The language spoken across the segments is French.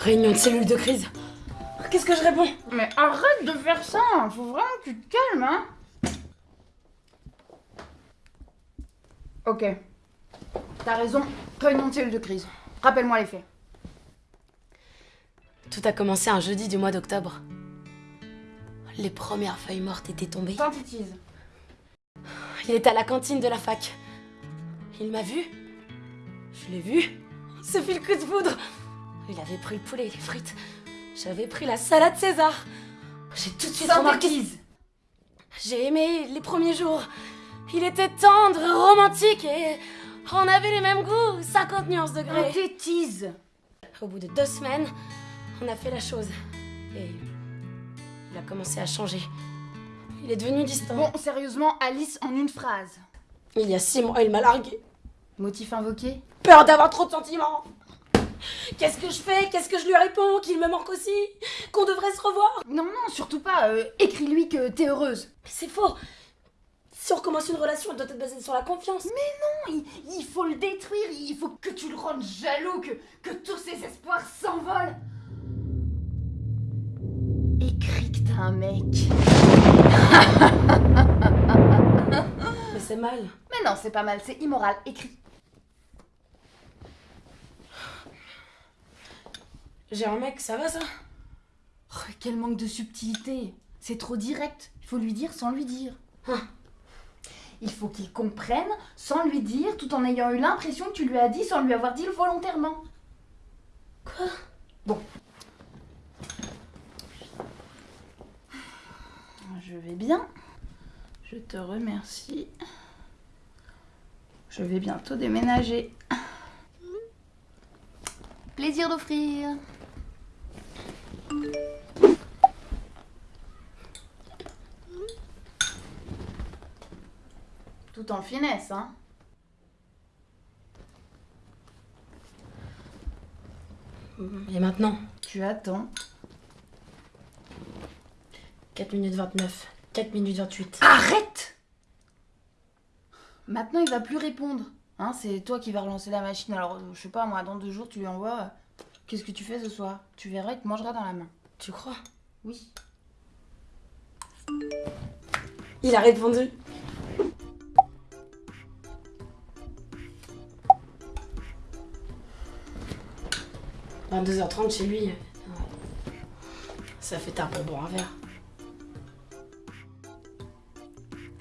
Réunion de cellule de crise. Qu'est-ce que je réponds? Mais arrête de faire ça Faut vraiment que tu te calmes, hein Ok. T'as raison. Réunion de cellule de crise. Rappelle-moi les faits. Tout a commencé un jeudi du mois d'octobre. Les premières feuilles mortes étaient tombées. Synthétise. Il était à la cantine de la fac. Il m'a vu. Je l'ai vu. Ce le coup de foudre. Il avait pris le poulet et les frites. J'avais pris la salade César. J'ai tout de suite remarqué. J'ai aimé les premiers jours. Il était tendre, romantique et on avait les mêmes goûts, 50 nuances degrés. Synthétise. Au bout de deux semaines, on a fait la chose. Et il a commencé à changer. Il est devenu distant. Bon, sérieusement, Alice, en une phrase. Il y a six mois, il m'a largué. Motif invoqué? Peur d'avoir trop de sentiments. Qu'est-ce que je fais? Qu'est-ce que je lui réponds? Qu'il me manque aussi? Qu'on devrait se revoir? Non, non, surtout pas. euh, Écris-lui que t'es heureuse. Mais c'est faux Si on recommence une relation, elle doit être basée sur la confiance. Non, il, il faut le détruire. Il faut que tu le rendes jaloux, que, que tous ses espoirs s'envolent. Écris que t'as un mec. Mais c'est mal. Mais non, c'est pas mal, c'est immoral. Écris. J'ai un mec, ça va ça Oh, quel manque de subtilité. C'est trop direct. Il faut lui dire sans lui dire. Hein. Il faut qu'il comprenne sans lui dire, tout en ayant eu l'impression que tu lui as dit sans lui avoir dit volontairement. Quoi? Bon. Je vais bien. Je te remercie. Je vais bientôt déménager. Plaisir d'offrir. Tout en finesse, hein. Et maintenant Tu attends. 4 minutes 29. 4 minutes 28. Arrête Maintenant, il va plus répondre. Hein, c'est toi qui vas relancer la machine. Alors, je sais pas, moi, dans deux jours, tu lui envoies. Qu'est-ce que tu fais ce soir? Tu verras, il te mangera dans la main. Tu crois? Oui. Il a répondu. « 22h30 chez lui. Ça fait tard pour boire un verre.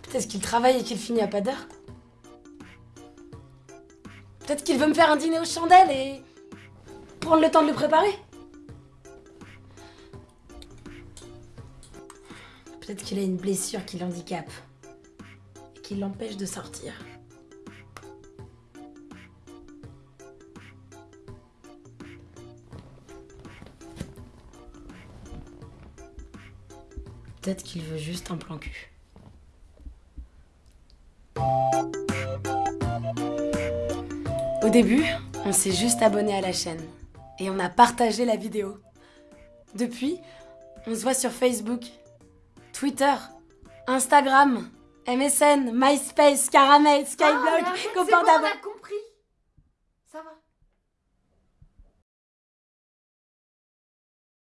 Peut-être qu'il travaille et qu'il finit à pas d'heure. Peut-être qu'il veut me faire un dîner aux chandelles et prendre le temps de le préparer. Peut-être qu'il a une blessure qui l'handicape et qui l'empêche de sortir. Peut-être qu'il veut juste un plan cul. Au début, on s'est juste abonné à la chaîne et on a partagé la vidéo. Depuis, on se voit sur Facebook, Twitter, Instagram, MSN, MySpace, Caramel, Skyblock, Ah, mais arrête, c'est copain bon, d'avant. on a compris. Ça va.